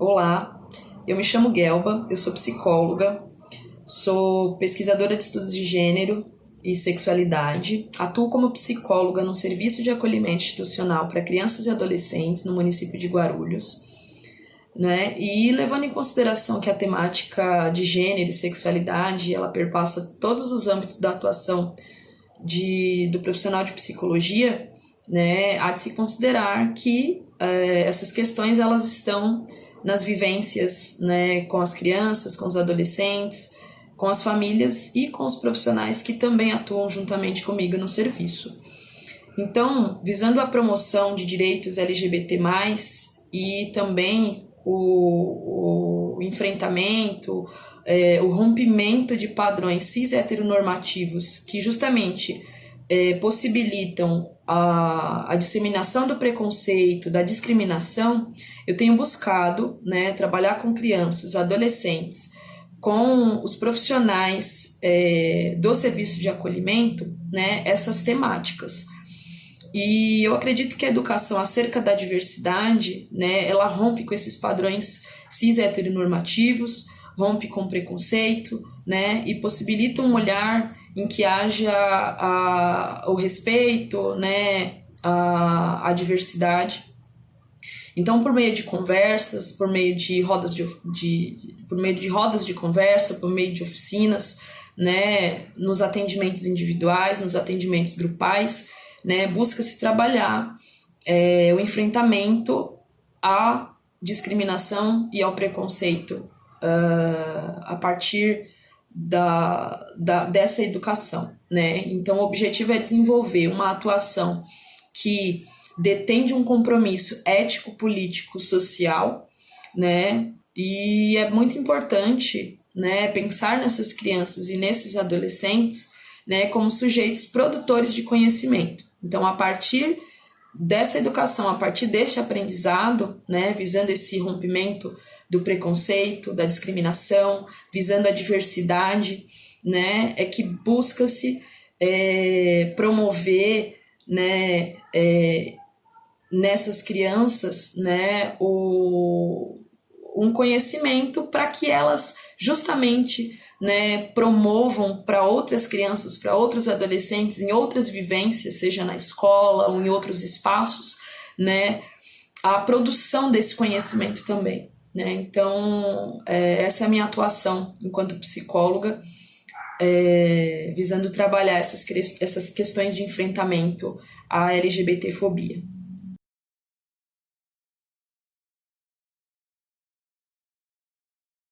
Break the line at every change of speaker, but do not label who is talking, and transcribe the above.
Olá, eu me chamo Gelba, eu sou psicóloga, sou pesquisadora de estudos de gênero e sexualidade, atuo como psicóloga no serviço de acolhimento institucional para crianças e adolescentes no município de Guarulhos. Né? E levando em consideração que a temática de gênero e sexualidade ela perpassa todos os âmbitos da atuação de, do profissional de psicologia, né, há de se considerar que eh, essas questões elas estão nas vivências né, com as crianças, com os adolescentes, com as famílias e com os profissionais que também atuam juntamente comigo no serviço. Então, visando a promoção de direitos LGBT, e também o, o enfrentamento, é, o rompimento de padrões cis heteronormativos que justamente é, possibilitam a, a disseminação do preconceito, da discriminação, eu tenho buscado né, trabalhar com crianças, adolescentes, com os profissionais é, do serviço de acolhimento, né, essas temáticas. E eu acredito que a educação acerca da diversidade, né, ela rompe com esses padrões cis heteronormativos, rompe com preconceito, né, e possibilita um olhar em que haja a, o respeito, né, a, a diversidade. Então, por meio de conversas, por meio de rodas de, de, por meio de rodas de conversa, por meio de oficinas, né, nos atendimentos individuais, nos atendimentos grupais, né, busca-se trabalhar é, o enfrentamento à discriminação e ao preconceito uh, a partir da, da, dessa educação, né? Então, o objetivo é desenvolver uma atuação que detende um compromisso ético, político, social, né? E é muito importante, né, pensar nessas crianças e nesses adolescentes, né, como sujeitos produtores de conhecimento. Então, a partir dessa educação, a partir deste aprendizado, né, visando esse rompimento do preconceito, da discriminação, visando a diversidade, né, é que busca-se é, promover, né, é, nessas crianças, né, o, um conhecimento para que elas justamente né, promovam para outras crianças, para outros adolescentes, em outras vivências, seja na escola ou em outros espaços, né, a produção desse conhecimento também. Né? Então, é, essa é a minha atuação enquanto psicóloga, é, visando trabalhar essas, essas questões de enfrentamento à LGBTfobia.